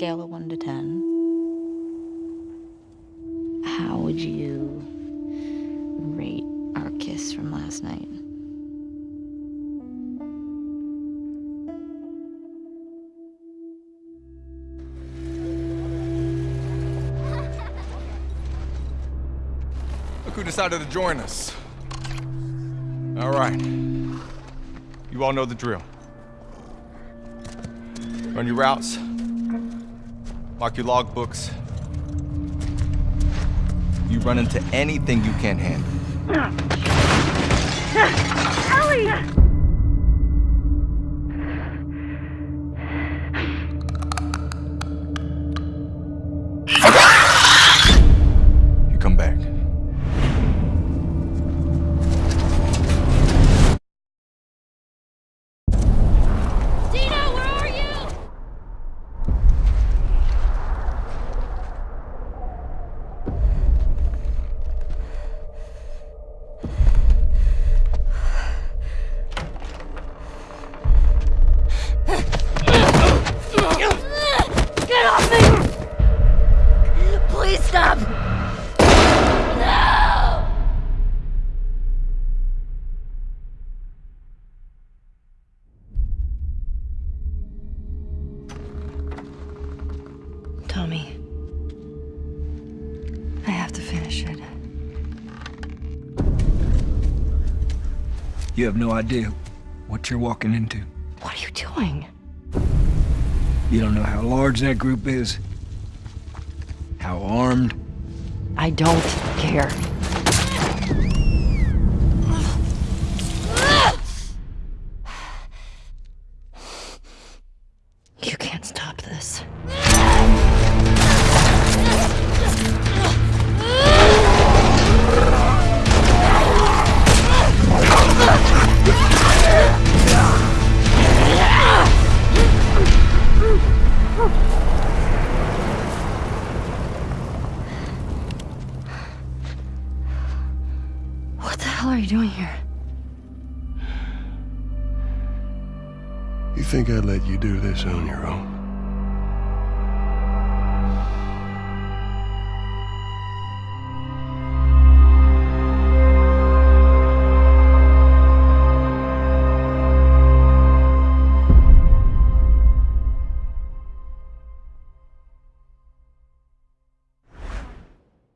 scale of 1 to 10, how would you rate our kiss from last night? Look who decided to join us. All right. You all know the drill. Run your routes. Mark your logbooks. You run into anything you can't handle. Tommy. I have to finish it. You have no idea what you're walking into. What are you doing? You don't know how large that group is, how armed. I don't care. You can't stop this. hell are you doing here? You think I'd let you do this on your own?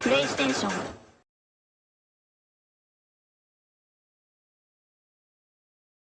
PlayStation